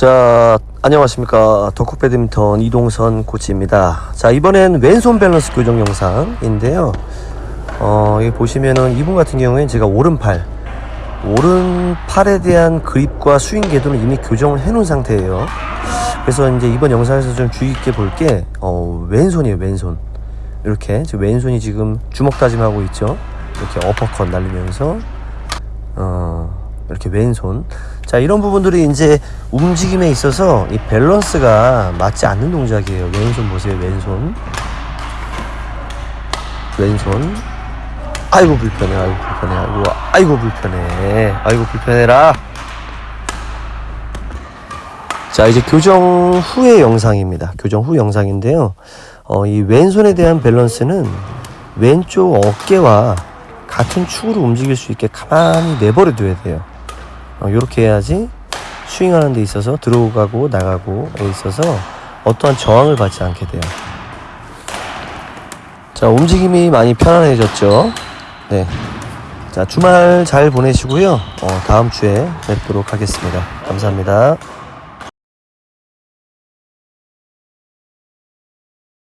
자, 안녕하십니까. 덕후 배드민턴 이동선 코치입니다. 자, 이번엔 왼손 밸런스 교정 영상인데요. 어, 여기 보시면은 이분 같은 경우에는 제가 오른팔, 오른팔에 대한 그립과 스윙 궤도는 이미 교정을 해 놓은 상태예요. 그래서 이제 이번 영상에서 좀 주의 깊게 볼 게, 어, 왼손이에요, 왼손. 이렇게, 지금 왼손이 지금 주먹 다짐하고 있죠. 이렇게 어퍼컷 날리면서, 어, 이렇게 왼손. 자, 이런 부분들이 이제 움직임에 있어서 이 밸런스가 맞지 않는 동작이에요. 왼손 보세요, 왼손. 왼손. 아이고, 불편해, 아이고, 불편해, 아이고, 아이고, 불편해. 아이고, 불편해라. 자, 이제 교정 후의 영상입니다. 교정 후 영상인데요. 어, 이 왼손에 대한 밸런스는 왼쪽 어깨와 같은 축으로 움직일 수 있게 가만히 내버려 둬야 돼요. 어, 이렇게 해야지 스윙하는 데 있어서 들어가고 나가고에 있어서 어떠한 저항을 받지 않게 돼요. 자, 움직임이 많이 편안해졌죠? 네. 자, 주말 잘 보내시고요. 어, 다음 주에 뵙도록 하겠습니다. 감사합니다.